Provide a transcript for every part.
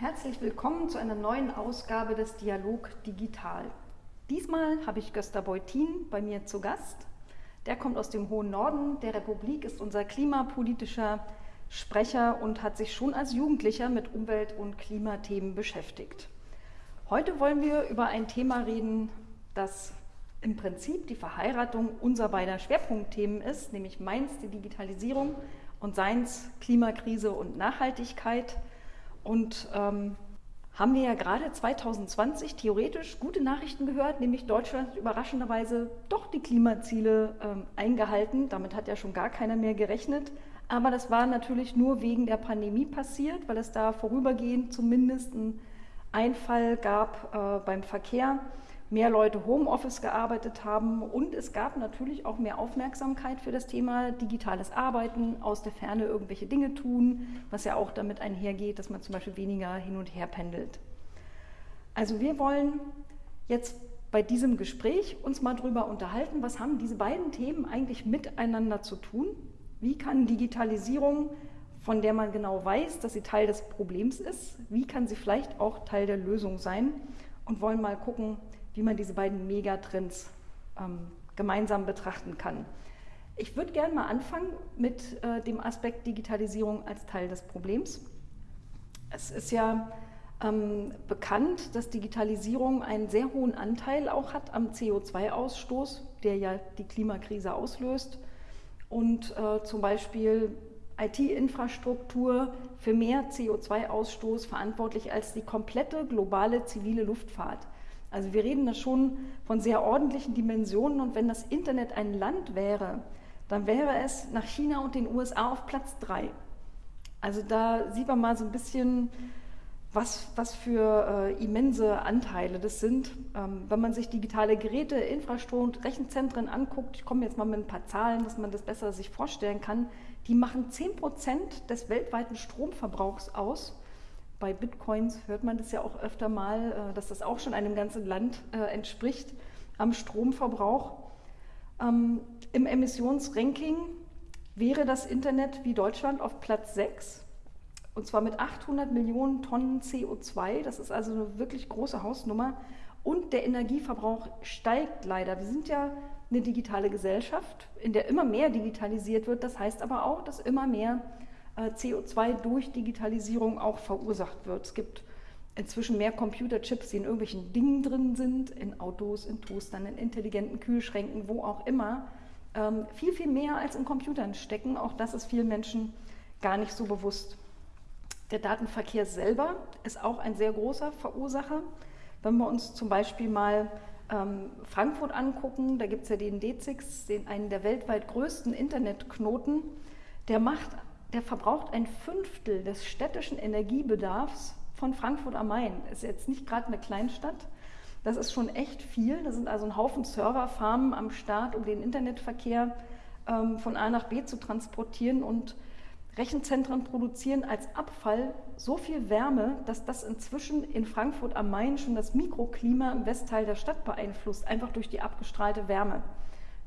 Herzlich willkommen zu einer neuen Ausgabe des Dialog Digital. Diesmal habe ich Gösta Beutin bei mir zu Gast. Der kommt aus dem hohen Norden der Republik, ist unser klimapolitischer Sprecher und hat sich schon als Jugendlicher mit Umwelt- und Klimathemen beschäftigt. Heute wollen wir über ein Thema reden, das im Prinzip die Verheiratung unserer beider Schwerpunktthemen ist, nämlich meins die Digitalisierung und seins Klimakrise und Nachhaltigkeit. Und ähm, haben wir ja gerade 2020 theoretisch gute Nachrichten gehört, nämlich Deutschland überraschenderweise doch die Klimaziele ähm, eingehalten. Damit hat ja schon gar keiner mehr gerechnet. Aber das war natürlich nur wegen der Pandemie passiert, weil es da vorübergehend zumindest einen Einfall gab äh, beim Verkehr mehr Leute Homeoffice gearbeitet haben und es gab natürlich auch mehr Aufmerksamkeit für das Thema digitales Arbeiten, aus der Ferne irgendwelche Dinge tun, was ja auch damit einhergeht, dass man zum Beispiel weniger hin und her pendelt. Also wir wollen jetzt bei diesem Gespräch uns mal darüber unterhalten, was haben diese beiden Themen eigentlich miteinander zu tun? Wie kann Digitalisierung, von der man genau weiß, dass sie Teil des Problems ist, wie kann sie vielleicht auch Teil der Lösung sein? Und wollen mal gucken, wie man diese beiden Megatrends ähm, gemeinsam betrachten kann. Ich würde gerne mal anfangen mit äh, dem Aspekt Digitalisierung als Teil des Problems. Es ist ja ähm, bekannt, dass Digitalisierung einen sehr hohen Anteil auch hat am CO2-Ausstoß, der ja die Klimakrise auslöst. Und äh, zum Beispiel IT-Infrastruktur für mehr CO2-Ausstoß verantwortlich als die komplette globale zivile Luftfahrt. Also wir reden da schon von sehr ordentlichen Dimensionen und wenn das Internet ein Land wäre, dann wäre es nach China und den USA auf Platz drei. Also da sieht man mal so ein bisschen, was, was für äh, immense Anteile das sind. Ähm, wenn man sich digitale Geräte, Infrastruktur Rechenzentren anguckt, ich komme jetzt mal mit ein paar Zahlen, dass man das besser sich vorstellen kann, die machen 10 Prozent des weltweiten Stromverbrauchs aus bei Bitcoins hört man das ja auch öfter mal, äh, dass das auch schon einem ganzen Land äh, entspricht am Stromverbrauch. Ähm, Im Emissionsranking wäre das Internet wie Deutschland auf Platz 6 und zwar mit 800 Millionen Tonnen CO2. Das ist also eine wirklich große Hausnummer. Und der Energieverbrauch steigt leider. Wir sind ja eine digitale Gesellschaft, in der immer mehr digitalisiert wird. Das heißt aber auch, dass immer mehr CO2 durch Digitalisierung auch verursacht wird. Es gibt inzwischen mehr Computerchips, die in irgendwelchen Dingen drin sind, in Autos, in Toastern, in intelligenten Kühlschränken, wo auch immer. Ähm, viel, viel mehr als in Computern stecken. Auch das ist vielen Menschen gar nicht so bewusst. Der Datenverkehr selber ist auch ein sehr großer Verursacher. Wenn wir uns zum Beispiel mal ähm, Frankfurt angucken, da gibt es ja den D6, den, einen der weltweit größten Internetknoten. Der macht der verbraucht ein Fünftel des städtischen Energiebedarfs von Frankfurt am Main. Ist jetzt nicht gerade eine Kleinstadt. Das ist schon echt viel. Da sind also ein Haufen Serverfarmen am Start, um den Internetverkehr ähm, von A nach B zu transportieren. Und Rechenzentren produzieren als Abfall so viel Wärme, dass das inzwischen in Frankfurt am Main schon das Mikroklima im Westteil der Stadt beeinflusst, einfach durch die abgestrahlte Wärme.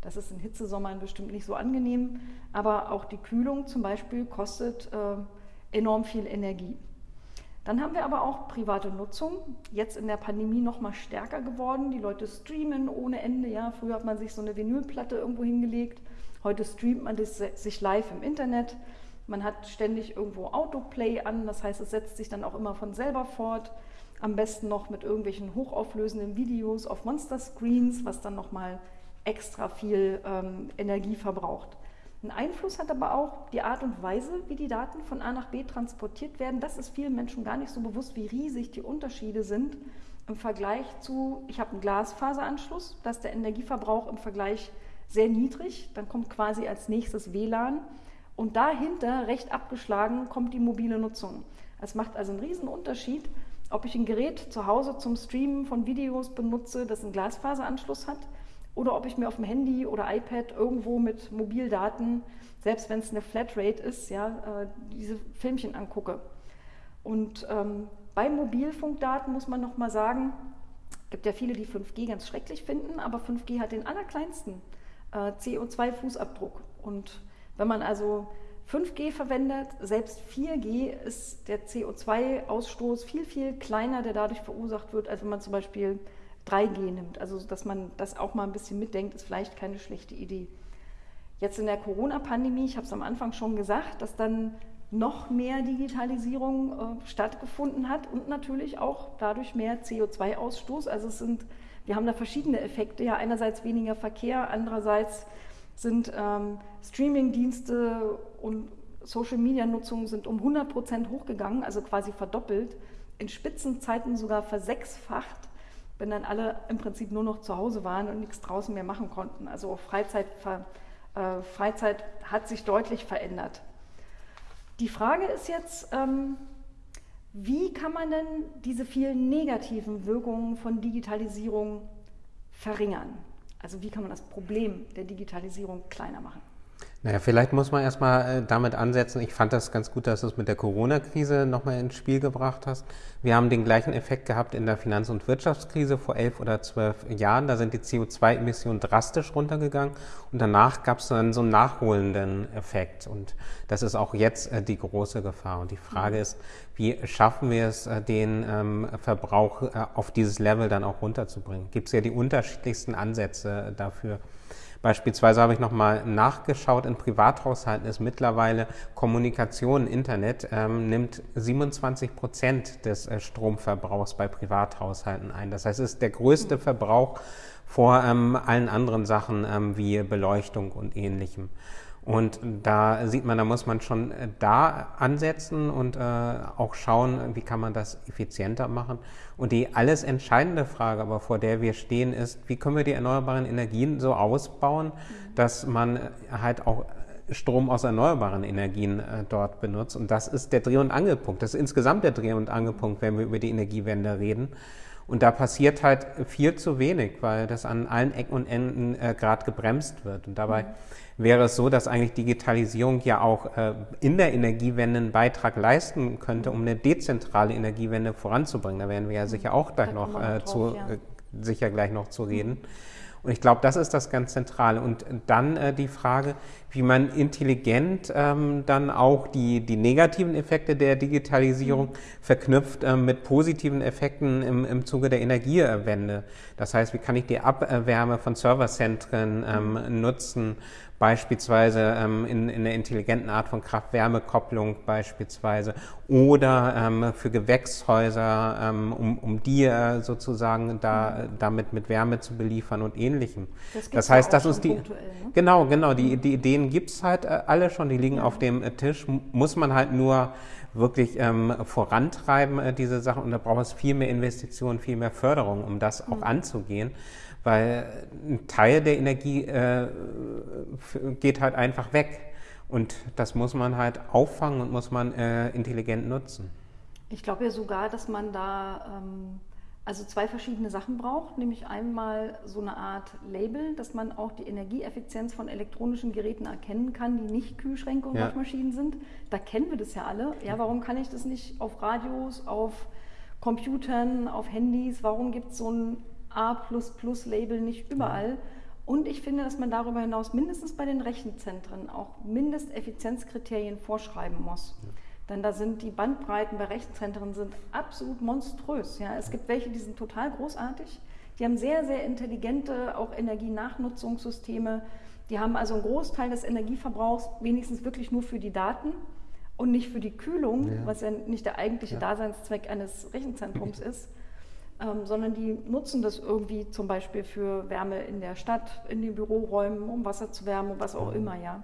Das ist in Hitzesommern bestimmt nicht so angenehm, aber auch die Kühlung zum Beispiel kostet äh, enorm viel Energie. Dann haben wir aber auch private Nutzung, jetzt in der Pandemie noch mal stärker geworden. Die Leute streamen ohne Ende. Ja, früher hat man sich so eine Vinylplatte irgendwo hingelegt. Heute streamt man das sich live im Internet. Man hat ständig irgendwo Autoplay an, das heißt, es setzt sich dann auch immer von selber fort. Am besten noch mit irgendwelchen hochauflösenden Videos auf Monster Screens, was dann noch mal extra viel ähm, Energie verbraucht. Ein Einfluss hat aber auch die Art und Weise, wie die Daten von A nach B transportiert werden. Das ist vielen Menschen gar nicht so bewusst, wie riesig die Unterschiede sind im Vergleich zu, ich habe einen Glasfaseranschluss, da ist der Energieverbrauch im Vergleich sehr niedrig, dann kommt quasi als nächstes WLAN und dahinter, recht abgeschlagen, kommt die mobile Nutzung. Es macht also einen riesen Unterschied, ob ich ein Gerät zu Hause zum Streamen von Videos benutze, das einen Glasfaseranschluss hat oder ob ich mir auf dem Handy oder iPad irgendwo mit Mobildaten, selbst wenn es eine Flatrate ist, ja, äh, diese Filmchen angucke. Und ähm, bei Mobilfunkdaten muss man noch mal sagen, es gibt ja viele, die 5G ganz schrecklich finden, aber 5G hat den allerkleinsten äh, CO2-Fußabdruck. Und wenn man also 5G verwendet. Selbst 4G ist der CO2-Ausstoß viel, viel kleiner, der dadurch verursacht wird, als wenn man zum Beispiel 3G nimmt. Also dass man das auch mal ein bisschen mitdenkt, ist vielleicht keine schlechte Idee. Jetzt in der Corona-Pandemie, ich habe es am Anfang schon gesagt, dass dann noch mehr Digitalisierung äh, stattgefunden hat und natürlich auch dadurch mehr CO2-Ausstoß. Also es sind, wir haben da verschiedene Effekte. Ja, einerseits weniger Verkehr, andererseits sind ähm, Streaming-Dienste und Social-Media-Nutzung sind um 100 Prozent hochgegangen, also quasi verdoppelt, in Spitzenzeiten sogar versechsfacht, wenn dann alle im Prinzip nur noch zu Hause waren und nichts draußen mehr machen konnten. Also Freizeit, äh, Freizeit hat sich deutlich verändert. Die Frage ist jetzt, ähm, wie kann man denn diese vielen negativen Wirkungen von Digitalisierung verringern? Also wie kann man das Problem der Digitalisierung kleiner machen? Naja, vielleicht muss man erstmal äh, damit ansetzen. Ich fand das ganz gut, dass du es mit der Corona-Krise nochmal ins Spiel gebracht hast. Wir haben den gleichen Effekt gehabt in der Finanz- und Wirtschaftskrise vor elf oder zwölf Jahren. Da sind die CO2-Emissionen drastisch runtergegangen und danach gab es dann so einen nachholenden Effekt. Und das ist auch jetzt äh, die große Gefahr. Und die Frage mhm. ist, wie schaffen wir es, äh, den ähm, Verbrauch auf dieses Level dann auch runterzubringen? Gibt es ja die unterschiedlichsten Ansätze dafür. Beispielsweise habe ich nochmal nachgeschaut, in Privathaushalten ist mittlerweile Kommunikation, Internet, ähm, nimmt 27 Prozent des äh, Stromverbrauchs bei Privathaushalten ein. Das heißt, es ist der größte Verbrauch vor ähm, allen anderen Sachen ähm, wie Beleuchtung und ähnlichem. Und da sieht man, da muss man schon äh, da ansetzen und äh, auch schauen, wie kann man das effizienter machen. Und die alles entscheidende Frage, aber vor der wir stehen, ist, wie können wir die erneuerbaren Energien so ausbauen, mhm. dass man äh, halt auch Strom aus erneuerbaren Energien äh, dort benutzt. Und das ist der Dreh- und Angelpunkt. Das ist insgesamt der Dreh- und Angelpunkt, wenn wir über die Energiewende reden. Und da passiert halt viel zu wenig, weil das an allen Ecken und Enden äh, gerade gebremst wird. Und dabei mhm wäre es so, dass eigentlich Digitalisierung ja auch äh, in der Energiewende einen Beitrag leisten könnte, um eine dezentrale Energiewende voranzubringen. Da werden wir ja sicher auch gleich noch, äh, drauf, zu, ja. äh, sicher gleich noch zu reden. Und ich glaube, das ist das ganz Zentrale. Und dann äh, die Frage, wie man intelligent ähm, dann auch die, die negativen Effekte der Digitalisierung verknüpft äh, mit positiven Effekten im, im Zuge der Energiewende. Das heißt, wie kann ich die Abwärme von Serverzentren ähm, nutzen? beispielsweise ähm, in, in einer intelligenten Art von Kraft-Wärme-Kopplung beispielsweise oder ähm, für Gewächshäuser, ähm, um, um die äh, sozusagen da, damit mit Wärme zu beliefern und ähnlichem. Das, das heißt, das ist die ne? genau, genau, die, die Ideen gibt's halt äh, alle schon, die liegen ja. auf dem äh, Tisch, muss man halt nur wirklich ähm, vorantreiben, äh, diese Sachen. Und da braucht es viel mehr Investitionen, viel mehr Förderung, um das auch mhm. anzugehen weil ein Teil der Energie äh, geht halt einfach weg. Und das muss man halt auffangen und muss man äh, intelligent nutzen. Ich glaube ja sogar, dass man da ähm, also zwei verschiedene Sachen braucht, nämlich einmal so eine Art Label, dass man auch die Energieeffizienz von elektronischen Geräten erkennen kann, die nicht Kühlschränke und ja. Waschmaschinen sind. Da kennen wir das ja alle. Ja, warum kann ich das nicht auf Radios, auf Computern, auf Handys? Warum gibt es so ein A++-Label nicht überall. Und ich finde, dass man darüber hinaus mindestens bei den Rechenzentren auch Mindesteffizienzkriterien vorschreiben muss. Ja. Denn da sind die Bandbreiten bei Rechenzentren sind absolut monströs. Ja, es gibt welche, die sind total großartig. Die haben sehr, sehr intelligente auch Energienachnutzungssysteme. Die haben also einen Großteil des Energieverbrauchs wenigstens wirklich nur für die Daten und nicht für die Kühlung, ja. was ja nicht der eigentliche ja. Daseinszweck eines Rechenzentrums ist ähm, sondern die nutzen das irgendwie zum Beispiel für Wärme in der Stadt, in den Büroräumen, um Wasser zu wärmen, was auch mhm. immer, ja.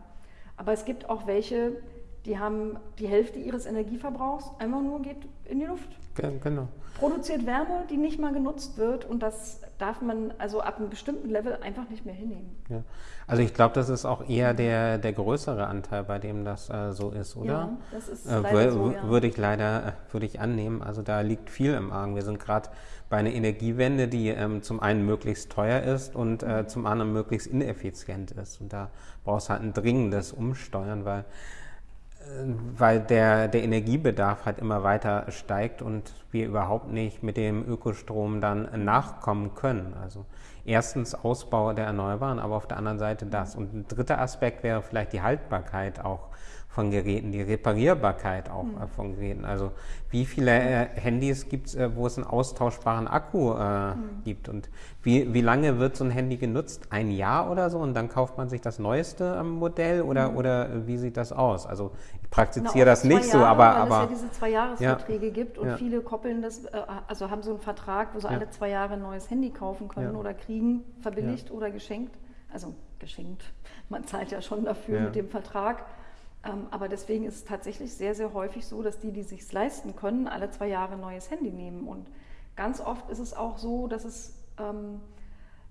Aber es gibt auch welche, die haben die Hälfte ihres Energieverbrauchs einfach nur geht in die Luft. Genau. Produziert Wärme, die nicht mal genutzt wird und das darf man also ab einem bestimmten Level einfach nicht mehr hinnehmen. Ja. Also ich glaube, das ist auch eher der, der größere Anteil, bei dem das äh, so ist, oder? Ja, das ist äh, leider so, ja. Würde ich leider, äh, würde ich annehmen. Also da liegt viel im Argen. Wir sind gerade bei einer Energiewende, die ähm, zum einen möglichst teuer ist und äh, zum anderen möglichst ineffizient ist. Und da brauchst du halt ein dringendes Umsteuern, weil, weil der, der Energiebedarf halt immer weiter steigt und wir überhaupt nicht mit dem Ökostrom dann nachkommen können. Also erstens Ausbau der Erneuerbaren, aber auf der anderen Seite das. Und ein dritter Aspekt wäre vielleicht die Haltbarkeit auch von Geräten, die Reparierbarkeit auch mhm. von Geräten. Also wie viele äh, Handys gibt es, äh, wo es einen austauschbaren Akku äh, mhm. gibt und wie, wie lange wird so ein Handy genutzt? Ein Jahr oder so und dann kauft man sich das neueste ähm, Modell oder, mhm. oder wie sieht das aus? Also ich praktiziere das nicht Jahre, so, aber... Weil aber, es ja diese Zwei-Jahres-Verträge ja. gibt und ja. viele koppeln das, äh, also haben so einen Vertrag, wo sie ja. alle zwei Jahre ein neues Handy kaufen können oder kriegen, verbilligt oder geschenkt. Also geschenkt, man zahlt ja schon dafür mit dem Vertrag. Ähm, aber deswegen ist es tatsächlich sehr, sehr häufig so, dass die, die sich leisten können, alle zwei Jahre ein neues Handy nehmen. Und ganz oft ist es auch so, dass es ähm,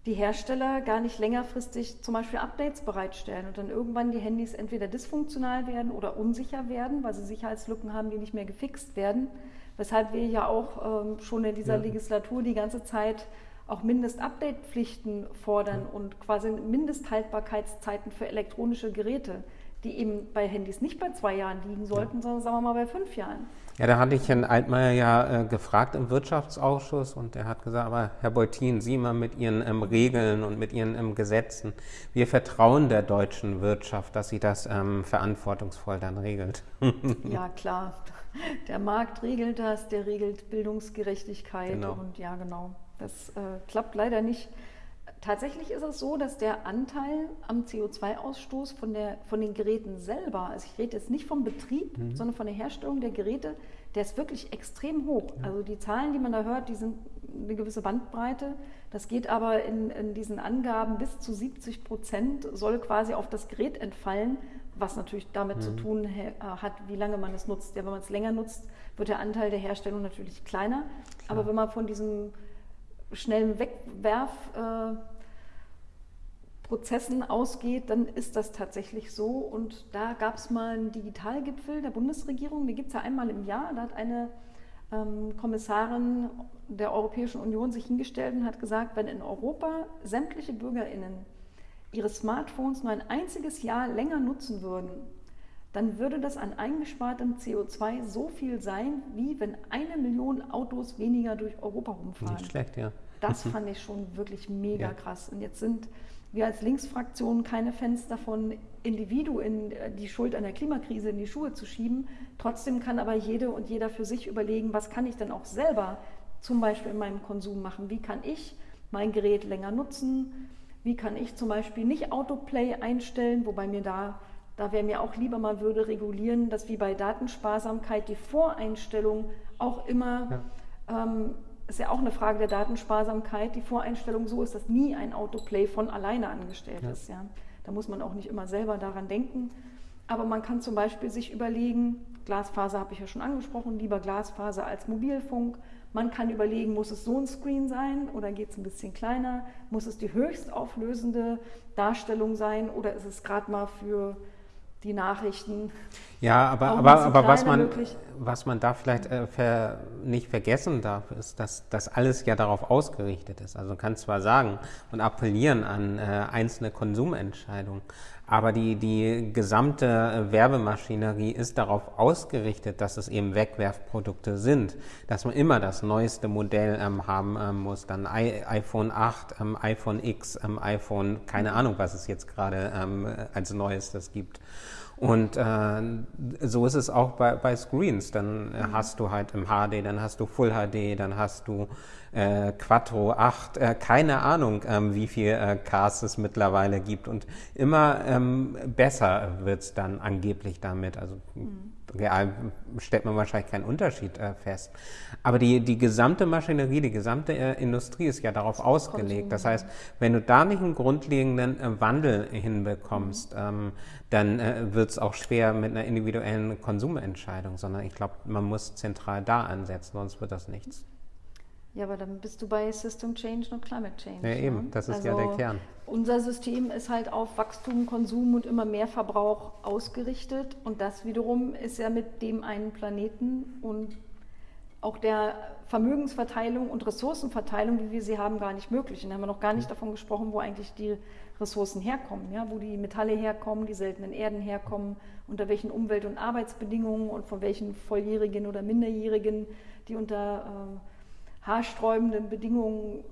die Hersteller gar nicht längerfristig zum Beispiel Updates bereitstellen und dann irgendwann die Handys entweder dysfunktional werden oder unsicher werden, weil sie Sicherheitslücken haben, die nicht mehr gefixt werden. Weshalb wir ja auch ähm, schon in dieser ja. Legislatur die ganze Zeit auch Mindest-Update-Pflichten fordern ja. und quasi Mindesthaltbarkeitszeiten für elektronische Geräte die eben bei Handys nicht bei zwei Jahren liegen sollten, sondern sagen wir mal bei fünf Jahren. Ja, da hatte ich Herrn Altmaier ja äh, gefragt im Wirtschaftsausschuss und er hat gesagt, aber Herr Beutin, Sie mal mit Ihren ähm, Regeln und mit Ihren ähm, Gesetzen, wir vertrauen der deutschen Wirtschaft, dass sie das ähm, verantwortungsvoll dann regelt. ja, klar. Der Markt regelt das, der regelt Bildungsgerechtigkeit genau. und ja, genau. Das äh, klappt leider nicht Tatsächlich ist es so, dass der Anteil am CO2-Ausstoß von, von den Geräten selber, also ich rede jetzt nicht vom Betrieb, mhm. sondern von der Herstellung der Geräte, der ist wirklich extrem hoch. Ja. Also die Zahlen, die man da hört, die sind eine gewisse Bandbreite. Das geht aber in, in diesen Angaben bis zu 70 Prozent soll quasi auf das Gerät entfallen, was natürlich damit mhm. zu tun hat, wie lange man es nutzt. Ja, wenn man es länger nutzt, wird der Anteil der Herstellung natürlich kleiner. Klar. Aber wenn man von diesem schnellen Wegwerfprozessen äh, ausgeht, dann ist das tatsächlich so. Und da gab es mal einen Digitalgipfel der Bundesregierung, den gibt es ja einmal im Jahr. Da hat eine ähm, Kommissarin der Europäischen Union sich hingestellt und hat gesagt, wenn in Europa sämtliche Bürgerinnen ihre Smartphones nur ein einziges Jahr länger nutzen würden, dann würde das an eingespartem CO2 so viel sein, wie wenn eine Million Autos weniger durch Europa rumfahren. Nicht schlecht, ja. Das fand ich schon wirklich mega ja. krass. Und jetzt sind wir als Linksfraktion keine Fans davon, Individuen äh, die Schuld an der Klimakrise in die Schuhe zu schieben. Trotzdem kann aber jede und jeder für sich überlegen, was kann ich denn auch selber zum Beispiel in meinem Konsum machen? Wie kann ich mein Gerät länger nutzen? Wie kann ich zum Beispiel nicht Autoplay einstellen, wobei mir da da wäre mir auch lieber, man würde regulieren, dass wie bei Datensparsamkeit die Voreinstellung auch immer, ja. ähm, ist ja auch eine Frage der Datensparsamkeit, die Voreinstellung so ist, dass nie ein Autoplay von alleine angestellt ja. ist. Ja. Da muss man auch nicht immer selber daran denken. Aber man kann zum Beispiel sich überlegen, Glasfaser habe ich ja schon angesprochen, lieber Glasfaser als Mobilfunk. Man kann überlegen, muss es so ein Screen sein oder geht es ein bisschen kleiner? Muss es die höchst auflösende Darstellung sein oder ist es gerade mal für die Nachrichten. Ja, aber, aber, aber was, man, was man da vielleicht äh, ver, nicht vergessen darf, ist, dass das alles ja darauf ausgerichtet ist. Also man kann zwar sagen und appellieren an äh, einzelne Konsumentscheidungen, aber die, die gesamte Werbemaschinerie ist darauf ausgerichtet, dass es eben Wegwerfprodukte sind, dass man immer das neueste Modell ähm, haben ähm, muss, dann I, iPhone 8, ähm, iPhone X, ähm, iPhone, keine Ahnung, was es jetzt gerade ähm, als neuestes gibt. Und äh, so ist es auch bei, bei Screens. Dann äh, hast du halt im HD, dann hast du Full HD, dann hast du äh, Quattro 8, äh, keine Ahnung, ähm, wie viel äh, Cars es mittlerweile gibt. Und immer ähm, besser wird es dann angeblich damit. Also mhm. Real stellt man wahrscheinlich keinen Unterschied äh, fest. Aber die, die gesamte Maschinerie, die gesamte äh, Industrie ist ja darauf ausgelegt. Das heißt, wenn du da nicht einen grundlegenden äh, Wandel hinbekommst, mhm. ähm, dann äh, wird es auch schwer mit einer individuellen Konsumentscheidung, sondern ich glaube, man muss zentral da ansetzen, sonst wird das nichts. Ja, aber dann bist du bei System Change und Climate Change. Ja, eben, ne? das ist also ja der Kern. Unser System ist halt auf Wachstum, Konsum und immer mehr Verbrauch ausgerichtet und das wiederum ist ja mit dem einen Planeten und auch der Vermögensverteilung und Ressourcenverteilung, wie wir sie haben, gar nicht möglich. Und da haben wir noch gar nicht davon gesprochen, wo eigentlich die Ressourcen herkommen, ja? wo die Metalle herkommen, die seltenen Erden herkommen, unter welchen Umwelt- und Arbeitsbedingungen und von welchen Volljährigen oder Minderjährigen, die unter äh, haarsträubenden Bedingungen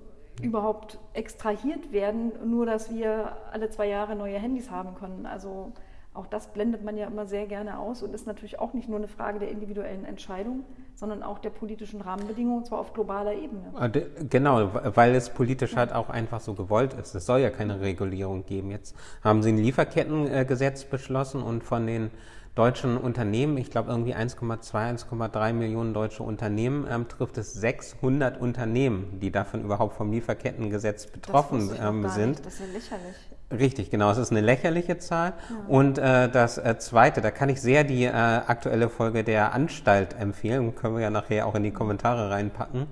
überhaupt extrahiert werden, nur dass wir alle zwei Jahre neue Handys haben können. Also auch das blendet man ja immer sehr gerne aus und ist natürlich auch nicht nur eine Frage der individuellen Entscheidung, sondern auch der politischen Rahmenbedingungen, und zwar auf globaler Ebene. Ah, genau, weil es politisch halt auch einfach so gewollt ist. Es soll ja keine Regulierung geben. Jetzt haben Sie ein Lieferkettengesetz beschlossen und von den deutschen Unternehmen, ich glaube irgendwie 1,2, 1,3 Millionen deutsche Unternehmen, ähm, trifft es 600 Unternehmen, die davon überhaupt vom Lieferkettengesetz betroffen ähm, sind. Nicht. Das ist ja lächerlich. Richtig, genau. Es ist eine lächerliche Zahl. Ja. Und äh, das äh, Zweite, da kann ich sehr die äh, aktuelle Folge der Anstalt empfehlen. Können wir ja nachher auch in die Kommentare reinpacken.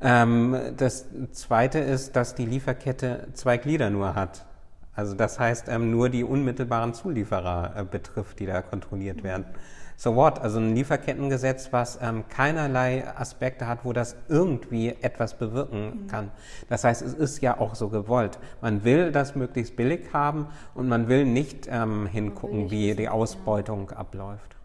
Ähm, das Zweite ist, dass die Lieferkette zwei Glieder nur hat. Also das heißt, ähm, nur die unmittelbaren Zulieferer äh, betrifft, die da kontrolliert werden. So what? Also ein Lieferkettengesetz, was ähm, keinerlei Aspekte hat, wo das irgendwie etwas bewirken mhm. kann. Das heißt, es ist ja auch so gewollt. Man will das möglichst billig haben und man will nicht ähm, hingucken, wie die Ausbeutung ja. abläuft.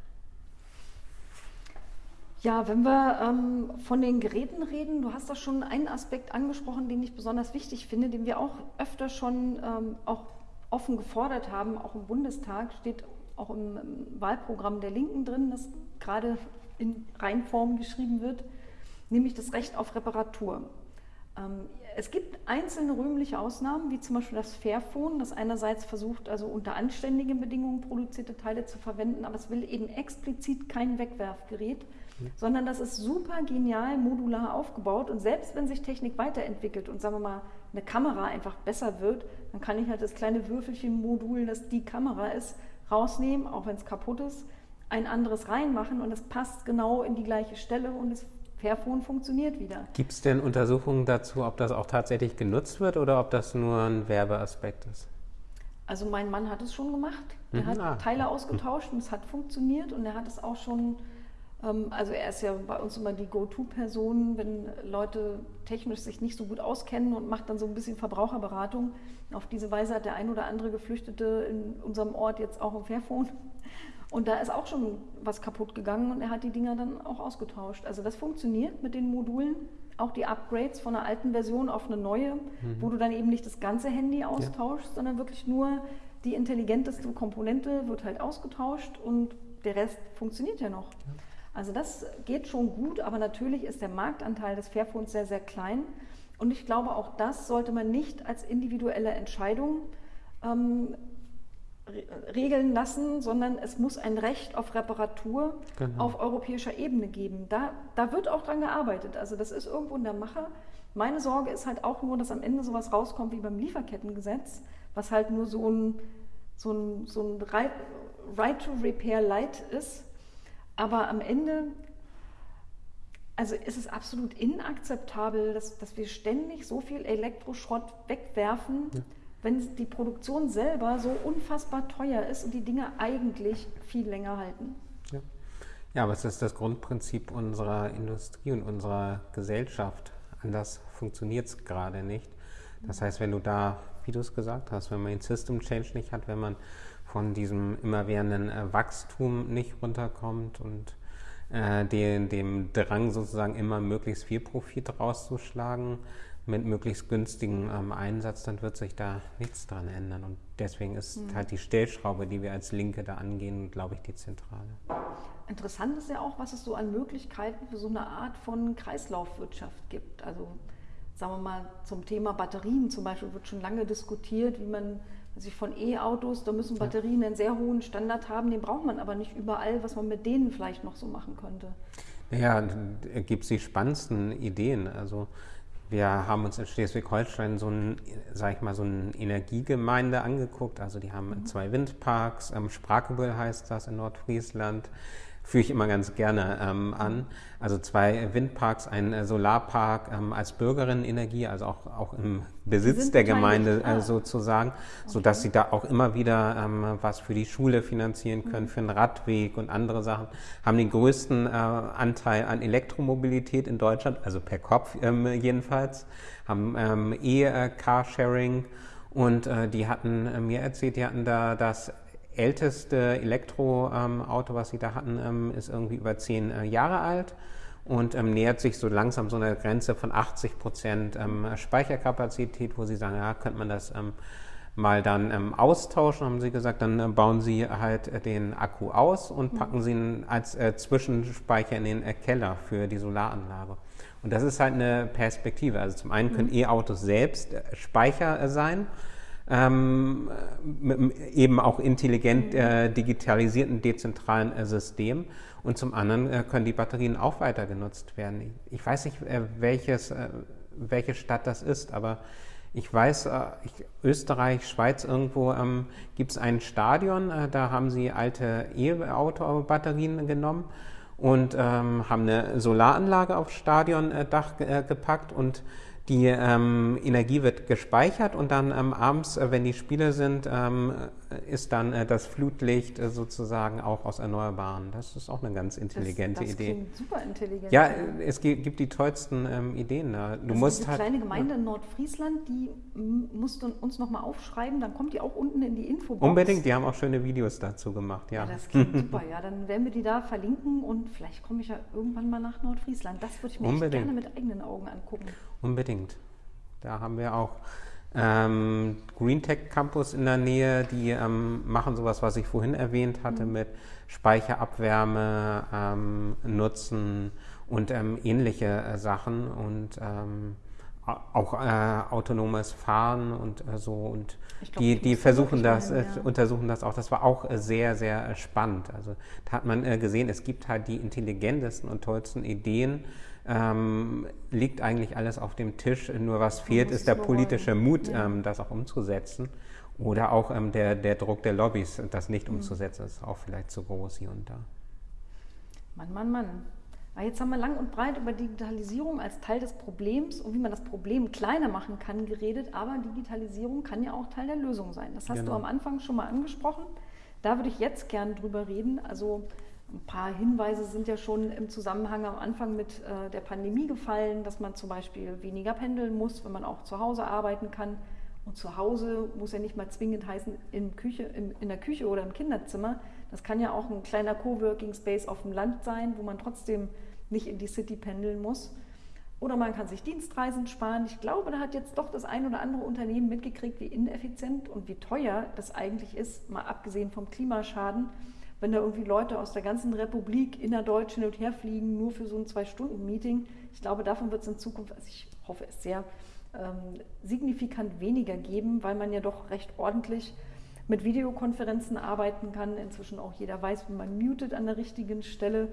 Ja, wenn wir ähm, von den Geräten reden, du hast da schon einen Aspekt angesprochen, den ich besonders wichtig finde, den wir auch öfter schon ähm, auch offen gefordert haben, auch im Bundestag, steht auch im, Wahlprogramm der Linken drin, das gerade in Reinform geschrieben wird, nämlich das Recht auf Reparatur. Ähm, es gibt einzelne rühmliche Ausnahmen, wie zum Beispiel das Fairphone, das einerseits versucht, also unter anständigen Bedingungen produzierte Teile zu verwenden, aber es will eben explizit kein Wegwerfgerät, sondern das ist super genial modular aufgebaut und selbst wenn sich Technik weiterentwickelt und sagen wir mal eine Kamera einfach besser wird, dann kann ich halt das kleine Würfelchen-Modul, das die Kamera ist, rausnehmen, auch wenn es kaputt ist, ein anderes reinmachen und es passt genau in die gleiche Stelle und das Fairphone funktioniert wieder. Gibt es denn Untersuchungen dazu, ob das auch tatsächlich genutzt wird oder ob das nur ein Werbeaspekt ist? Also mein Mann hat es schon gemacht. Er mhm. hat ah. Teile ausgetauscht und es hat funktioniert und er hat es auch schon also er ist ja bei uns immer die Go-To-Person, wenn Leute technisch sich nicht so gut auskennen und macht dann so ein bisschen Verbraucherberatung. Auf diese Weise hat der ein oder andere Geflüchtete in unserem Ort jetzt auch ein Fairphone. Und da ist auch schon was kaputt gegangen und er hat die Dinger dann auch ausgetauscht. Also das funktioniert mit den Modulen. Auch die Upgrades von einer alten Version auf eine neue, mhm. wo du dann eben nicht das ganze Handy austauschst, ja. sondern wirklich nur die intelligenteste Komponente wird halt ausgetauscht und der Rest funktioniert ja noch. Ja. Also das geht schon gut, aber natürlich ist der Marktanteil des Fairphones sehr, sehr klein. Und ich glaube, auch das sollte man nicht als individuelle Entscheidung ähm, regeln lassen, sondern es muss ein Recht auf Reparatur genau. auf europäischer Ebene geben. Da, da wird auch dran gearbeitet. Also das ist irgendwo in der Mache. Meine Sorge ist halt auch nur, dass am Ende sowas rauskommt wie beim Lieferkettengesetz, was halt nur so ein, so ein, so ein Right, right to Repair Light ist, aber am Ende, also ist es absolut inakzeptabel, dass, dass wir ständig so viel Elektroschrott wegwerfen, ja. wenn die Produktion selber so unfassbar teuer ist und die Dinge eigentlich viel länger halten. Ja, ja aber es ist das Grundprinzip unserer Industrie und unserer Gesellschaft. Anders funktioniert es gerade nicht. Das heißt, wenn du da, wie du es gesagt hast, wenn man den System Change nicht hat, wenn man von diesem immerwährenden äh, Wachstum nicht runterkommt und äh, den, dem Drang sozusagen immer möglichst viel Profit rauszuschlagen mit möglichst günstigem ähm, Einsatz, dann wird sich da nichts dran ändern. Und deswegen ist mhm. halt die Stellschraube, die wir als Linke da angehen, glaube ich, die zentrale. Interessant ist ja auch, was es so an Möglichkeiten für so eine Art von Kreislaufwirtschaft gibt. Also sagen wir mal zum Thema Batterien zum Beispiel wird schon lange diskutiert, wie man also von E-Autos, da müssen Batterien einen sehr hohen Standard haben, den braucht man aber nicht überall, was man mit denen vielleicht noch so machen könnte. Ja, gibt es die spannendsten Ideen. Also wir haben uns in Schleswig-Holstein so ein, sag ich mal, so eine Energiegemeinde angeguckt. Also die haben mhm. zwei Windparks, ähm, Sprachebüll heißt das in Nordfriesland führe ich immer ganz gerne ähm, an. Also zwei Windparks, ein äh, Solarpark ähm, als Bürgerinnenenergie, also auch, auch im Besitz der Gemeinde äh, sozusagen, okay. sodass sie da auch immer wieder ähm, was für die Schule finanzieren können, mhm. für einen Radweg und andere Sachen. Haben den größten äh, Anteil an Elektromobilität in Deutschland, also per Kopf ähm, jedenfalls, haben ähm, E-Carsharing. Und äh, die hatten äh, mir erzählt, die hatten da das älteste Elektroauto, was sie da hatten, ähm, ist irgendwie über zehn äh, Jahre alt. und ähm, nähert sich so langsam so einer Grenze von 80 Prozent ähm, Speicherkapazität, wo sie sagen, ja, könnte man das mal dann ähm, austauschen, haben sie gesagt, dann äh, bauen sie halt äh, den Akku aus und mhm. packen sie ihn als äh, Zwischenspeicher in den äh, Keller für die Solaranlage. Und das ist halt eine Perspektive. Also zum einen können mhm. E-Autos selbst äh, Speicher sein, ähm, eben auch intelligent mhm. digitalisierten, dezentralen Systemen. Und zum anderen äh, können die Batterien auch weiter genutzt werden. Ich, weiß nicht, äh, welches, äh, welche Stadt das ist, aber ich weiß, äh, ich, Österreich, Schweiz, irgendwo ähm, gibt es ein Stadion, äh, da haben sie alte E-Auto-Batterien genommen und ähm, haben eine Solaranlage aufs Stadiondach äh, gepackt und die ähm, Energie wird gespeichert und dann ähm, abends, äh, wenn die Spiele sind, ähm, ist dann äh, das Flutlicht äh, sozusagen auch aus Erneuerbaren. Das ist auch eine ganz intelligente das, das Idee. super intelligent. Ja, es gibt, die tollsten ähm, Ideen. Da. Du das musst ist eine halt, kleine Gemeinde in Nordfriesland, die musst du uns nochmal aufschreiben, dann kommt die auch unten in die Infobox. Unbedingt, die haben auch schöne Videos dazu gemacht, ja. ja das klingt super, ja. Dann werden wir die da verlinken und vielleicht komme ich ja irgendwann mal nach Nordfriesland. Das würde ich mir gerne mit eigenen Augen angucken. Unbedingt. Da haben wir auch ähm, Green Tech Campus in der Nähe, die ähm, machen sowas, was ich vorhin erwähnt hatte, mhm. mit Speicherabwärme ähm, nutzen und ähm, ähnliche äh, Sachen und ähm, auch äh, autonomes Fahren und äh, so und glaub, die, die versuchen das, äh, ja. untersuchen das auch. Das war auch äh, sehr, sehr spannend. Also da hat man äh, gesehen, es gibt halt die intelligentesten und tollsten Ideen ähm, liegt eigentlich alles auf dem Tisch. Nur was fehlt, ist der politische Mut, ja. ähm, das auch umzusetzen. Oder auch ähm, der, der Druck der Lobbys, das nicht mhm. umzusetzen, ist auch vielleicht zu groß hier und da. Mann, Mann, Mann. Aber jetzt haben wir lang und breit über Digitalisierung als Teil des Problems und wie man das Problem kleiner machen kann geredet, aber Digitalisierung kann ja auch Teil der Lösung sein. Das hast genau. du am Anfang schon mal angesprochen. Da würde ich jetzt gern drüber reden. Also ein paar Hinweise sind ja schon im Zusammenhang am Anfang mit äh, der Pandemie gefallen, dass man zum Beispiel weniger pendeln muss, wenn man auch zu Hause arbeiten kann. Und zu Hause muss ja nicht mal zwingend heißen in, Küche, in, in der Küche oder im Kinderzimmer. Das kann ja auch ein kleiner Coworking Space auf dem Land sein, wo man trotzdem nicht in die City pendeln muss. Oder man kann sich Dienstreisen sparen. Ich glaube, da hat jetzt doch das ein oder andere Unternehmen mitgekriegt, wie ineffizient und wie teuer das eigentlich ist, mal abgesehen vom Klimaschaden wenn da irgendwie Leute aus der ganzen Republik innerdeutsch hin und her fliegen, nur für so ein Zwei-Stunden-Meeting. Ich glaube, davon wird es in Zukunft, also ich hoffe es sehr, ähm, signifikant weniger geben, weil man ja doch recht ordentlich mit Videokonferenzen arbeiten kann. Inzwischen auch jeder weiß, wie man mutet an der richtigen Stelle.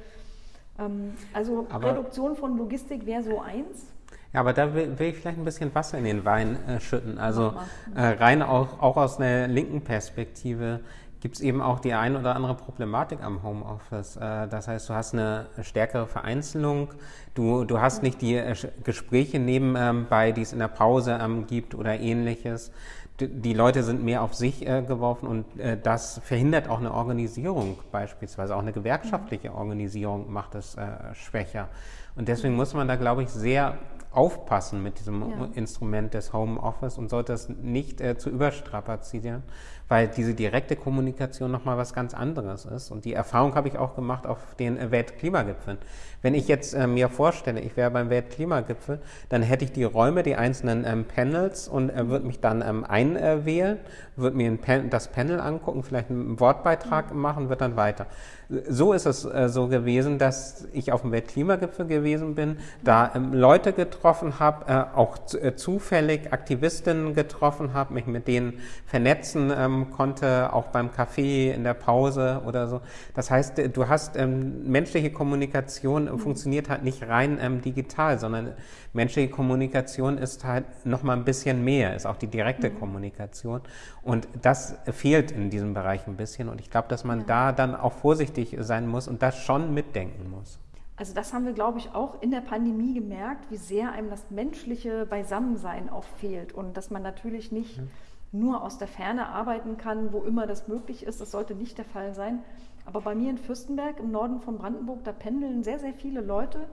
Ähm, also aber Reduktion von Logistik wäre so eins. Ja, aber da will, will, ich vielleicht ein bisschen Wasser in den Wein äh, schütten. Also äh, rein auch, auch aus einer linken Perspektive gibt es eben auch die ein oder andere Problematik am Homeoffice. Äh, das heißt, du hast eine stärkere Vereinzelung, du, du hast nicht die äh, Gespräche nebenbei, ähm, die es in der Pause ähm, gibt oder ähnliches. Die Leute sind mehr auf sich äh, geworfen und das verhindert auch eine Organisierung beispielsweise. Auch eine gewerkschaftliche Organisierung macht es schwächer. Und deswegen muss man da, glaube ich, sehr aufpassen mit diesem ja. Instrument des Homeoffice und sollte es nicht zu überstrapazieren weil diese direkte Kommunikation nochmal was ganz anderes ist. Und die Erfahrung habe ich auch gemacht auf den Weltklimagipfeln. Wenn ich jetzt äh, mir vorstelle, ich wäre beim Weltklimagipfel, dann hätte ich die Räume, die einzelnen ähm, Panels und äh, würde mich dann ähm, einwählen, würde mir Pan das Panel angucken, vielleicht einen Wortbeitrag machen, wird dann weiter. So ist es äh, so gewesen, dass ich auf dem Weltklimagipfel gewesen bin, da ähm, Leute getroffen habe, äh, auch äh, zufällig Aktivistinnen getroffen habe, mich mit denen vernetzen ähm, konnte, auch beim Kaffee in der Pause oder so. Das heißt, äh, du hast ähm, menschliche Kommunikation mhm. funktioniert halt nicht rein ähm, digital, sondern menschliche Kommunikation ist halt noch mal ein bisschen mehr, ist auch die direkte mhm. Kommunikation. Und das fehlt in diesem Bereich ein bisschen. Und ich glaube, dass man ja. da dann auch vorsichtig sein muss und das schon mitdenken muss. Also das haben wir, glaube ich, auch in der Pandemie gemerkt, wie sehr einem das menschliche Beisammensein auch fehlt und dass man natürlich nicht mhm. nur aus der Ferne arbeiten kann, wo immer das möglich ist. Das sollte nicht der Fall sein. Aber bei mir in Fürstenberg im Norden von Brandenburg, da pendeln sehr, sehr viele Leute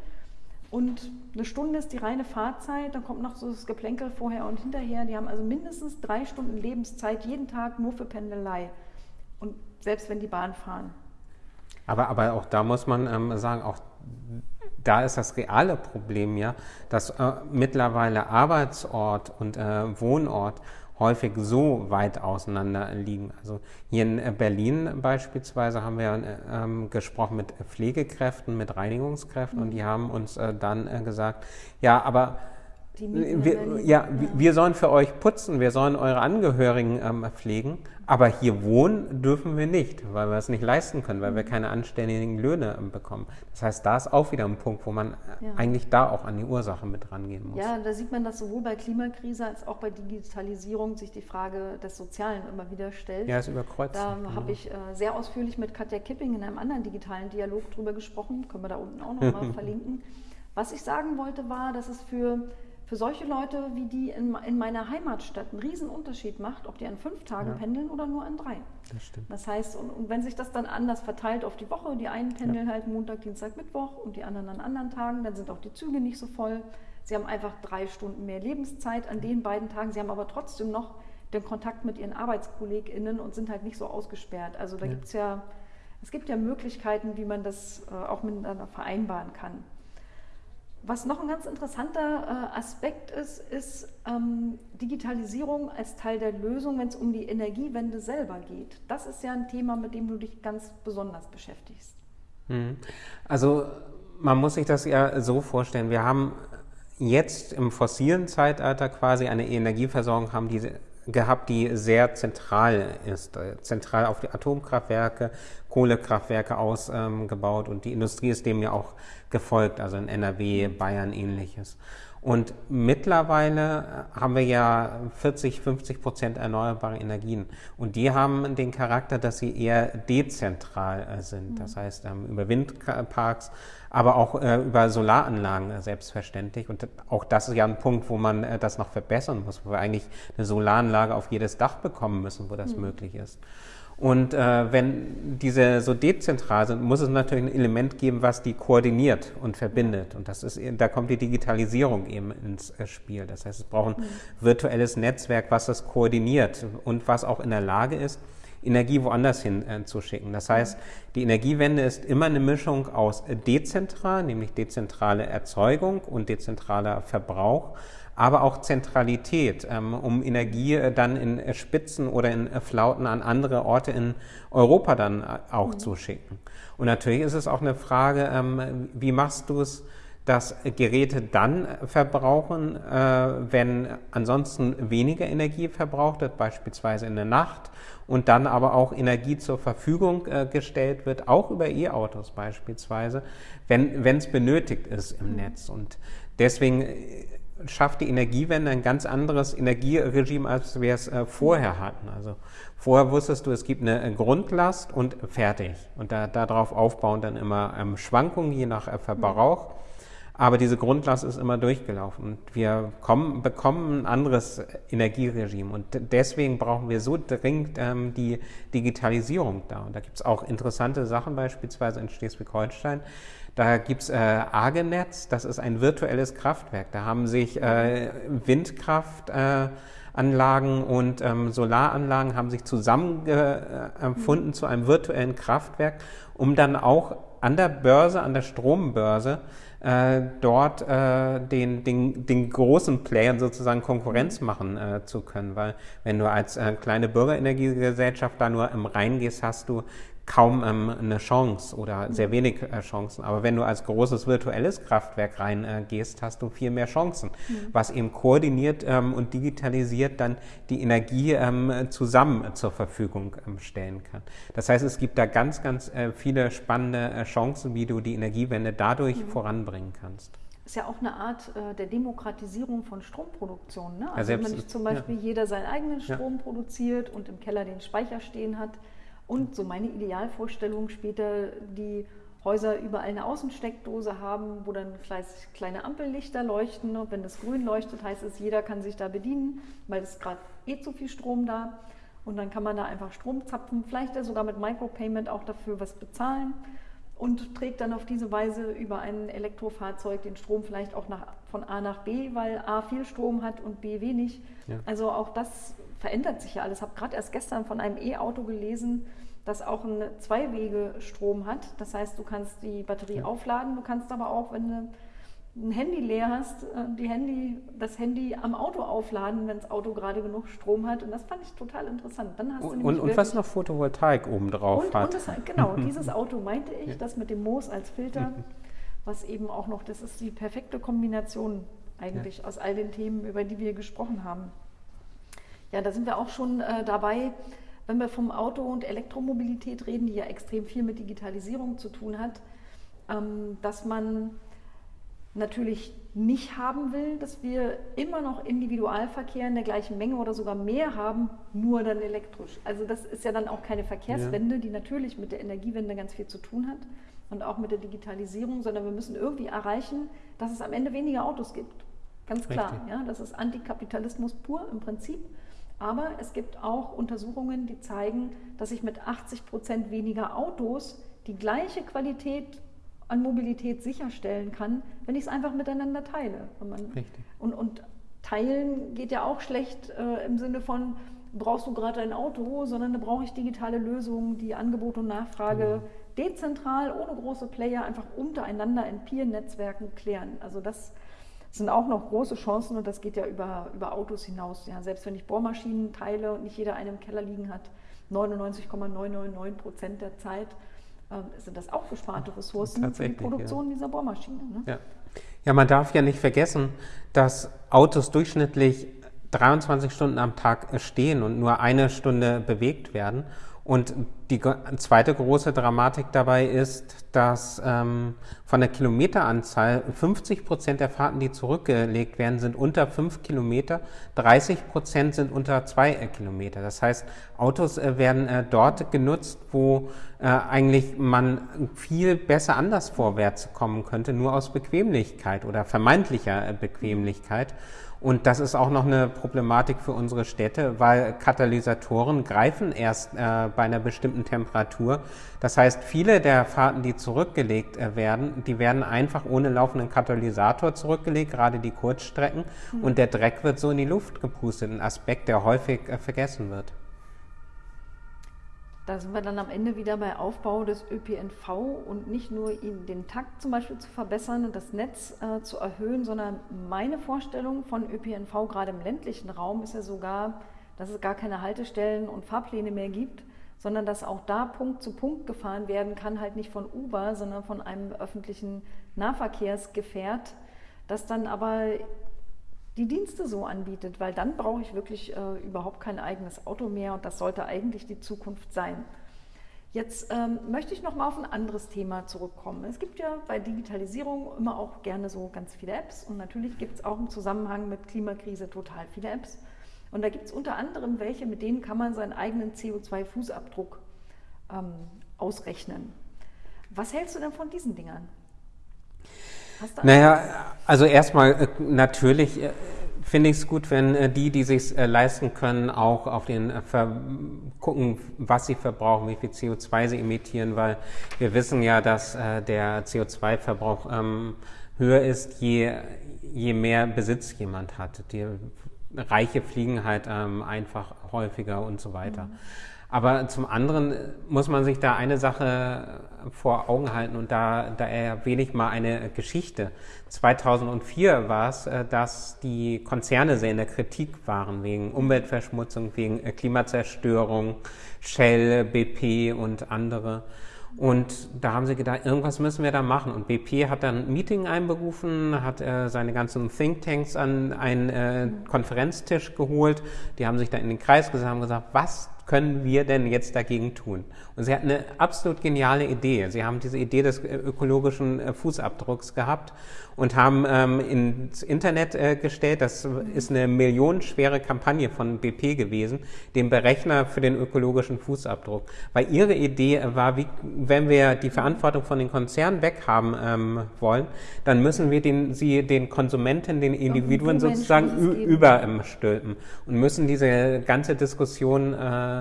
und eine Stunde ist die reine Fahrzeit, dann kommt noch so das Geplänkel vorher und hinterher. Die haben also mindestens drei Stunden Lebenszeit jeden Tag nur für Pendelei. Und selbst wenn die Bahn fahren. Aber, aber auch da muss man ähm, sagen, auch da ist das reale Problem ja, dass äh, mittlerweile Arbeitsort und äh, Wohnort häufig so weit auseinander liegen. Also hier in äh, Berlin beispielsweise haben wir ähm, gesprochen mit Pflegekräften, mit Reinigungskräften mhm. und die haben uns äh, dann äh, gesagt, ja, aber wir, ja, ja, wir sollen für euch putzen, wir sollen eure Angehörigen ähm, pflegen, aber hier wohnen dürfen wir nicht, weil wir es nicht leisten können, weil wir mhm. keine anständigen Löhne ähm, bekommen. Das heißt, da ist auch wieder ein Punkt, wo man äh, ja. eigentlich da auch an die Ursache mit rangehen muss. Ja, da sieht man, dass sowohl bei Klimakrise als auch bei Digitalisierung sich die Frage des Sozialen immer wieder stellt. Ja, es überkreuzt. Da genau. habe ich äh, sehr ausführlich mit Katja Kipping in einem anderen digitalen Dialog drüber gesprochen, können wir da unten auch nochmal verlinken. Was ich sagen wollte, war, dass es für für solche Leute wie die in, in meiner Heimatstadt einen riesen Unterschied macht, ob die an fünf Tagen ja. pendeln oder nur an drei. Das stimmt. Das heißt, und, und, wenn sich das dann anders verteilt auf die Woche, die einen pendeln ja. halt Montag, Dienstag, Mittwoch und die anderen an anderen Tagen, dann sind auch die Züge nicht so voll. Sie haben einfach drei Stunden mehr Lebenszeit an den beiden Tagen. Sie haben aber trotzdem noch den Kontakt mit ihren ArbeitskollegInnen und sind halt nicht so ausgesperrt. Also da ja. gibt es ja, es gibt ja Möglichkeiten, wie man das äh, auch miteinander vereinbaren kann. Was noch ein ganz interessanter äh, Aspekt ist, ist ähm, Digitalisierung als Teil der Lösung, wenn es um die Energiewende selber geht. Das ist ja ein Thema, mit dem du dich ganz besonders beschäftigst. Mhm. Also man muss sich das ja so vorstellen. Wir haben jetzt im fossilen Zeitalter quasi eine Energieversorgung haben, die gehabt, die sehr zentral ist, äh, zentral auf die Atomkraftwerke, Kohlekraftwerke ausgebaut und die Industrie ist dem ja auch gefolgt, also in NRW, Bayern ähnliches. Und mittlerweile haben wir ja 40, 50 Prozent erneuerbare Energien. Und die haben den Charakter, dass sie eher dezentral äh, sind. Das heißt, ähm, über Windparks, aber auch äh, über Solaranlagen äh, selbstverständlich. Und auch das ist ja ein Punkt, wo man das noch verbessern muss, wo wir eigentlich eine Solaranlage auf jedes Dach bekommen müssen, wo das mhm. möglich ist. Und äh, wenn diese so dezentral sind, muss es natürlich ein Element geben, was die koordiniert und verbindet. Und das ist, da kommt die Digitalisierung eben ins äh, Spiel. Das heißt, es braucht ein virtuelles Netzwerk, was das koordiniert und was auch in der Lage ist, Energie woanders hin äh, zu schicken. Das heißt, die Energiewende ist immer eine Mischung aus dezentral, nämlich dezentrale Erzeugung und dezentraler Verbrauch aber auch Zentralität, ähm, um Energie äh, dann in äh, Spitzen oder in äh, Flauten an andere Orte in Europa dann auch mhm. zu schicken. Und natürlich ist es auch eine Frage, ähm, wie machst du es, dass Geräte dann verbrauchen, wenn ansonsten weniger Energie verbraucht wird, beispielsweise in der Nacht, und dann aber auch Energie zur Verfügung gestellt wird, auch über E-Autos beispielsweise, wenn es benötigt ist im. Netz. Und deswegen schafft die Energiewende ein ganz anderes Energieregime, als wir es äh, vorher hatten. Also vorher wusstest du, es gibt eine Grundlast und fertig. Und da, darauf aufbauen dann immer ähm, Schwankungen je nach äh, Verbrauch. Aber diese Grundlast ist immer durchgelaufen. Und wir kommen, bekommen ein anderes Energieregime. Und deswegen brauchen wir so dringend ähm, die Digitalisierung da. Und da gibt es auch interessante Sachen, beispielsweise in Schleswig-Holstein. Da gibt es äh, Argenetz, das ist ein virtuelles Kraftwerk. Da haben sich äh, Windkraftanlagen und ähm, Solaranlagen haben sich zusammengefunden mhm. zu einem virtuellen Kraftwerk, um dann auch an der Börse, an der Strombörse, äh, dort äh, den, den, den großen Playern sozusagen Konkurrenz machen äh, zu können. Weil wenn du als äh, kleine Bürgerenergiegesellschaft da nur im Rhein gehst, hast du kaum ähm, eine Chance oder sehr wenig äh, Chancen. Aber wenn du als großes virtuelles Kraftwerk reingehst, äh, hast du viel mehr Chancen, mhm. was eben koordiniert ähm, und digitalisiert dann die Energie ähm, zusammen zur Verfügung ähm, stellen kann. Das heißt, es gibt da ganz, ganz äh, viele spannende äh, Chancen, wie du die Energiewende dadurch mhm. voranbringen kannst ist ja auch eine Art äh, der Demokratisierung von Stromproduktion. Ne? Also ja, wenn nicht zum Beispiel ja. jeder seinen eigenen Strom ja. produziert und im Keller den Speicher stehen hat, und so meine Idealvorstellung später, die Häuser überall eine Außensteckdose haben, wo dann kleine Ampellichter leuchten. Und wenn das grün leuchtet, heißt es, jeder kann sich da bedienen, weil es gerade eh zu viel Strom da. Und dann kann man da einfach Strom zapfen, vielleicht sogar mit Micropayment auch dafür was bezahlen und trägt dann auf diese Weise über ein Elektrofahrzeug den Strom vielleicht auch nach, von A nach B, weil A viel Strom hat und B wenig. Ja. Also auch das verändert sich ja alles. Ich habe gerade erst gestern von einem E-Auto gelesen, das auch einen Zwei-Wege-Strom hat. Das heißt, du kannst die Batterie ja. aufladen, du kannst aber auch, wenn du ein Handy leer hast, äh, die Handy, das Handy am Auto aufladen, wenn das Auto gerade genug Strom hat. Und das fand ich total interessant. Dann hast du und, und was noch Photovoltaik oben drauf und, hat. Und das, genau, dieses Auto meinte ich, das mit dem Moos als Filter, was eben auch noch, das ist die perfekte Kombination eigentlich ja. aus all den Themen, über die wir gesprochen haben. Ja, da sind wir auch schon äh, dabei, wenn wir vom Auto- und Elektromobilität reden, die ja extrem viel mit Digitalisierung zu tun hat, ähm, dass man natürlich nicht haben will, dass wir immer noch Individualverkehr in der gleichen Menge oder sogar mehr haben, nur dann elektrisch. Also das ist ja dann auch keine Verkehrswende, ja. die natürlich mit der Energiewende ganz viel zu tun hat und auch mit der Digitalisierung, sondern wir müssen irgendwie erreichen, dass es am Ende weniger Autos gibt. Ganz klar, ja, das ist Antikapitalismus pur im Prinzip. Aber es gibt auch Untersuchungen, die zeigen, dass ich mit 80 Prozent weniger Autos die gleiche Qualität an Mobilität sicherstellen kann, wenn ich es einfach miteinander teile. Richtig. Und, und, teilen geht ja auch schlecht äh, im Sinne von, brauchst du gerade ein Auto, sondern da brauche ich digitale Lösungen, die Angebot und Nachfrage mhm. dezentral, ohne große Player, einfach untereinander in Peer-Netzwerken klären. Also das sind auch noch große Chancen und das geht ja über, über Autos hinaus. Ja, selbst wenn ich Bohrmaschinen teile und nicht jeder eine im Keller liegen hat, 99,999 Prozent der Zeit ähm, sind das auch gesparte Ressourcen für die Produktion ja. dieser Bohrmaschine. Ne? Ja. ja, man darf ja nicht vergessen, dass Autos durchschnittlich 23 Stunden am Tag stehen und nur eine Stunde bewegt werden. Und die zweite große Dramatik dabei ist, dass ähm, von der Kilometeranzahl 50 Prozent der Fahrten, die zurückgelegt werden, sind unter fünf Kilometer, 30 Prozent sind unter zwei äh, Kilometer. Das heißt, Autos äh, werden äh, dort genutzt, wo äh, eigentlich man viel besser anders vorwärts kommen könnte, nur aus Bequemlichkeit oder vermeintlicher äh, Bequemlichkeit. Und das ist auch noch eine Problematik für unsere Städte, weil Katalysatoren greifen erst äh, bei einer bestimmten Temperatur. Das heißt, viele der Fahrten, die zurückgelegt äh, werden, die werden einfach ohne laufenden Katalysator zurückgelegt, gerade die Kurzstrecken. Mhm. Und der Dreck wird so in die Luft gepustet, ein Aspekt, der häufig äh, vergessen wird. Da sind wir dann am Ende wieder bei Aufbau des ÖPNV und nicht nur den Takt zum Beispiel zu verbessern und das Netz äh, zu erhöhen, sondern meine Vorstellung von ÖPNV gerade im ländlichen Raum ist ja sogar, dass es gar keine Haltestellen und Fahrpläne mehr gibt, sondern dass auch da Punkt zu Punkt gefahren werden kann, halt nicht von Uber, sondern von einem öffentlichen Nahverkehrsgefährt, das dann aber die Dienste so anbietet, weil dann brauche ich wirklich äh, überhaupt kein eigenes Auto mehr und das sollte eigentlich die Zukunft sein. Jetzt ähm, möchte ich noch mal auf ein anderes Thema zurückkommen. Es gibt ja bei Digitalisierung immer auch gerne so ganz viele Apps und natürlich gibt es auch im Zusammenhang mit Klimakrise total viele Apps. Und da gibt es unter anderem welche, mit denen kann man seinen eigenen CO2-Fußabdruck ähm, ausrechnen. Was hältst du denn von diesen Dingern? Naja, also erstmal äh, natürlich äh, finde ich es gut, wenn äh, die, die sich leisten können, auch auf den gucken, was sie verbrauchen, wie viel CO2 sie emittieren, weil wir wissen ja, dass der CO2-Verbrauch ähm, höher ist, je, je mehr Besitz jemand hat. Die Reiche fliegen halt ähm, einfach häufiger und so weiter. Mhm. Aber zum anderen muss man sich da eine Sache vor Augen halten und da, da erwähne ich mal eine Geschichte. 2004 war es, äh, dass die Konzerne sehr in der Kritik waren wegen Umweltverschmutzung, wegen äh, Klimazerstörung, Shell, BP und andere. Und da haben sie gedacht, irgendwas müssen wir da machen. Und BP hat dann ein Meeting einberufen, hat äh, seine ganzen Thinktanks an einen äh, Konferenztisch geholt. Die haben sich da in den Kreis gesammelt und gesagt, was können wir denn jetzt dagegen tun? Und sie hat eine absolut geniale Idee. Sie haben diese Idee des äh, ökologischen äh, Fußabdrucks gehabt und haben ähm, ins Internet äh, gestellt, das ist eine millionenschwere Kampagne von BP gewesen, den Berechner für den ökologischen Fußabdruck. Weil ihre Idee war, wie, wenn wir die Verantwortung von den Konzernen weghaben ähm, wollen, dann müssen wir den, sie den Konsumenten, den Individuen sozusagen überstülpen und müssen diese ganze Diskussion äh,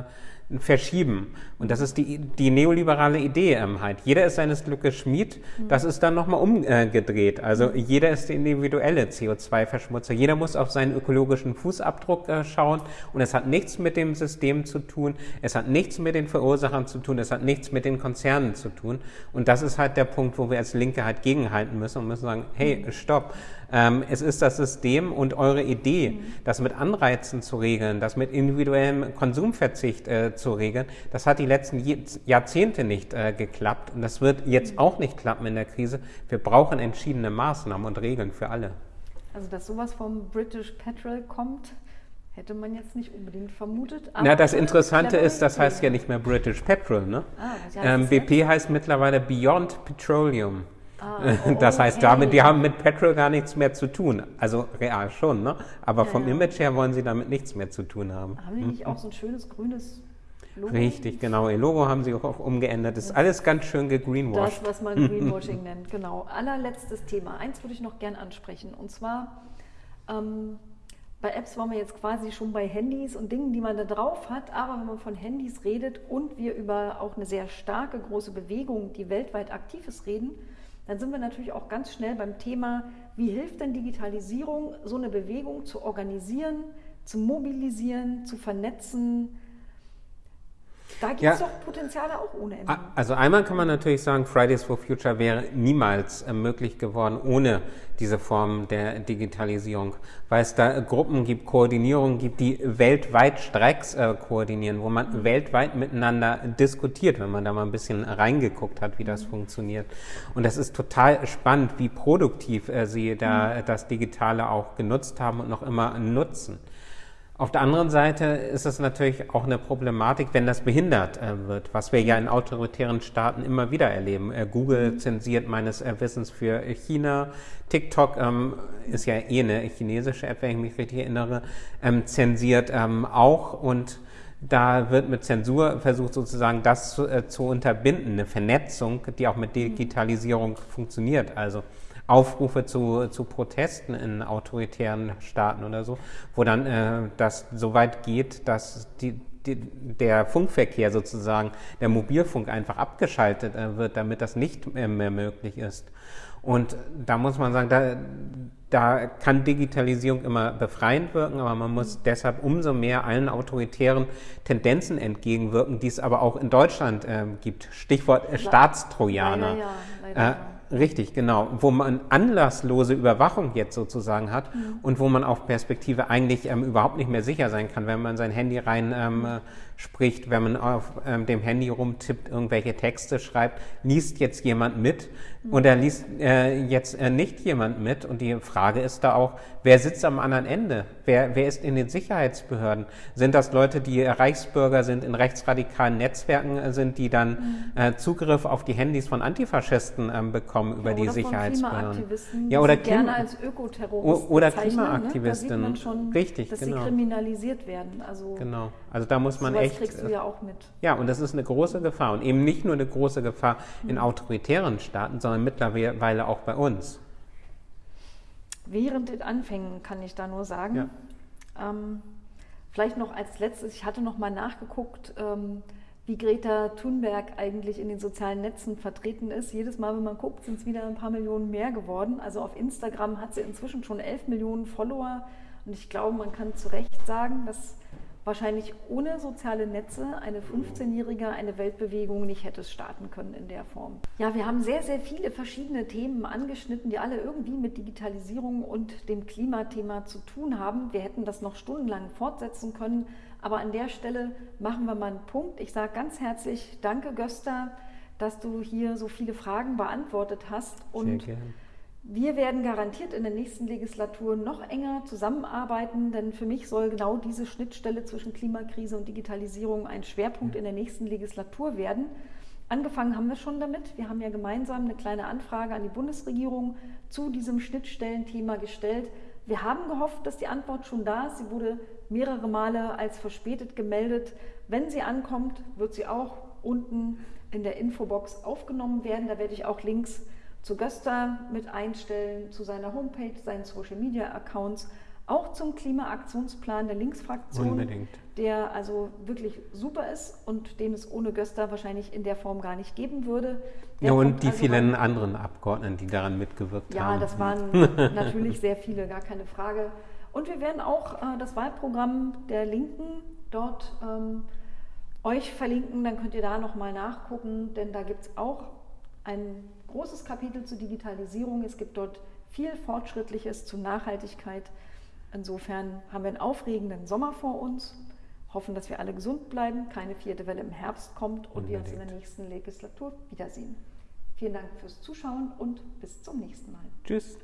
verschieben. Und das ist die, die neoliberale Idee ähm, halt. Jeder ist seines Glückes Schmied. Das ist dann nochmal umgedreht. Also jeder ist der individuelle CO2-Verschmutzer. Jeder muss auf seinen ökologischen Fußabdruck äh, schauen. Und es hat nichts mit dem System zu tun. Es hat nichts mit den Verursachern zu tun. Es hat nichts mit den Konzernen zu tun. Und das ist halt der Punkt, wo wir als Linke halt gegenhalten müssen und müssen sagen, hey, stopp. Ähm, es ist das System und eure Idee, das mit Anreizen zu regeln, das mit individuellem Konsumverzicht äh, zu regeln, das hat die letzten Jahrzehnte nicht äh, geklappt und das wird jetzt auch nicht klappen in der Krise. Wir brauchen entschiedene Maßnahmen und Regeln für alle. Also, dass sowas vom British Petrol kommt, hätte man jetzt nicht unbedingt vermutet. Na, das Interessante ist, das heißt ja nicht mehr British Petrol. Ne? Ah, ähm, BP heißt mittlerweile Beyond Petroleum. Ah, oh, das heißt, okay. damit, die haben mit Petrol gar nichts mehr zu tun. Also real schon, ne? aber ja, vom ja. Image her wollen sie damit nichts mehr zu tun haben. Haben die nicht hm? auch so ein schönes grünes Logo? Richtig, genau. Ihr Logo haben sie auch umgeändert. Das ist alles ganz schön gegreenwashed. Das, was man Greenwashing nennt, genau. Allerletztes Thema. Eins würde ich noch gern ansprechen. Und zwar, ähm, bei Apps waren wir jetzt quasi schon bei Handys und Dingen, die man da drauf hat. Aber wenn man von Handys redet und wir über auch eine sehr starke, große Bewegung, die weltweit aktiv ist, reden, dann sind wir natürlich auch ganz schnell beim Thema, wie hilft denn Digitalisierung, so eine Bewegung zu organisieren, zu mobilisieren, zu vernetzen, da gibt es ja, doch Potenziale auch ohne Ende. Also einmal kann man natürlich sagen, Fridays for Future wäre niemals äh, möglich geworden ohne diese Form der Digitalisierung, weil es da Gruppen gibt, Koordinierungen gibt, die weltweit Streiks äh, koordinieren, wo man mhm. weltweit miteinander diskutiert, wenn man da mal ein bisschen reingeguckt hat, wie das mhm. funktioniert. Und das ist total spannend, wie produktiv äh, sie da mhm. das Digitale auch genutzt haben und noch immer nutzen. Auf der anderen Seite ist es natürlich auch eine Problematik, wenn das behindert äh, wird, was wir ja in autoritären Staaten immer wieder erleben. Äh, Google zensiert meines Wissens für China. TikTok ähm, ist ja eh eine chinesische App, wenn ich mich richtig erinnere, ähm, zensiert ähm, auch und da wird mit Zensur versucht sozusagen das zu, äh, zu unterbinden, eine Vernetzung, die auch mit Digitalisierung funktioniert. Also Aufrufe zu, zu Protesten in autoritären Staaten oder so, wo dann äh, das so weit geht, dass die, die, der Funkverkehr sozusagen, der Mobilfunk einfach abgeschaltet äh, wird, damit das nicht mehr, mehr möglich ist. Und da muss man sagen, da, da kann Digitalisierung immer befreiend wirken, aber man muss deshalb umso mehr allen autoritären Tendenzen entgegenwirken, die es aber auch in Deutschland äh, gibt. Stichwort äh, Staatstrojaner. Leider ja, leider. Äh, Richtig, genau. Wo man anlasslose Überwachung jetzt sozusagen hat mhm. und wo man auf Perspektive eigentlich ähm, überhaupt nicht mehr sicher sein kann, wenn man sein Handy rein ähm, spricht, wenn man auf ähm, dem Handy rumtippt, irgendwelche Texte schreibt, liest jetzt jemand mit oder liest äh, jetzt äh, nicht jemand mit. Und die Frage ist da auch, wer sitzt am anderen Ende? Wer, wer ist in den Sicherheitsbehörden? Sind das Leute, die Reichsbürger sind, in rechtsradikalen Netzwerken äh, sind, die dann äh, Zugriff auf die Handys von Antifaschisten ähm, bekommen über ja, die Sicherheitsbehörden? Ja, oder Klima gerne als Ökoterroristen oder ne? Klimaaktivisten. Ne? Schon, Richtig, dass genau. sie kriminalisiert werden. Also genau. Also da muss man echt. Kriegst du ja auch mit. Ja, und das ist eine große Gefahr und eben nicht nur eine große Gefahr in mhm. autoritären Staaten, sondern mittlerweile auch bei uns. Während den Anfängen kann ich da nur sagen. Ja. Ähm, vielleicht noch als letztes, ich hatte noch mal nachgeguckt, ähm, wie Greta Thunberg eigentlich in den sozialen Netzen vertreten ist. Jedes Mal, wenn man guckt, sind es wieder ein paar Millionen mehr geworden. Also auf Instagram hat sie inzwischen schon 11 Millionen Follower. Und ich glaube, man kann zu Recht sagen, dass wahrscheinlich ohne soziale Netze eine 15-Jährige eine Weltbewegung nicht hätte starten können in der Form. Ja, wir haben sehr, sehr viele verschiedene Themen angeschnitten, die alle irgendwie mit Digitalisierung und dem Klimathema zu tun haben. Wir hätten das noch stundenlang fortsetzen können, aber an der Stelle machen wir mal einen Punkt. Ich sage ganz herzlich Danke, Gösta, dass du hier so viele Fragen beantwortet hast. Und sehr gerne wir werden garantiert in der nächsten Legislatur noch enger zusammenarbeiten, denn für mich soll genau diese Schnittstelle zwischen Klimakrise und Digitalisierung ein Schwerpunkt in der nächsten Legislatur werden. Angefangen haben wir schon damit. Wir haben ja gemeinsam eine kleine Anfrage an die Bundesregierung zu diesem Schnittstellenthema gestellt. Wir haben gehofft, dass die Antwort schon da ist. Sie wurde mehrere Male als verspätet gemeldet. Wenn sie ankommt, wird sie auch unten in der Infobox aufgenommen werden. Da werde ich auch Links zu Gösta mit einstellen, zu seiner Homepage, seinen Social Media Accounts, auch zum Klimaaktionsplan der Linksfraktion, Unbedingt. der also wirklich super ist und den es ohne Göster wahrscheinlich in der Form gar nicht geben würde. Der ja, und die also vielen anderen Abgeordneten, die daran mitgewirkt Ja, haben. das waren natürlich sehr viele, gar keine Frage. Und wir werden auch äh, das Wahlprogramm der Linken dort ähm, euch verlinken, dann könnt ihr da nochmal nachgucken, denn da gibt es auch ein großes Kapitel zur Digitalisierung. Es gibt dort viel Fortschrittliches zu Nachhaltigkeit. Insofern haben wir einen aufregenden Sommer vor uns, hoffen, dass wir alle gesund bleiben, keine vierte Welle im Herbst kommt und wir uns in der Unbedingt. nächsten Legislatur wiedersehen. Vielen Dank fürs Zuschauen und bis zum nächsten Mal. Tschüss.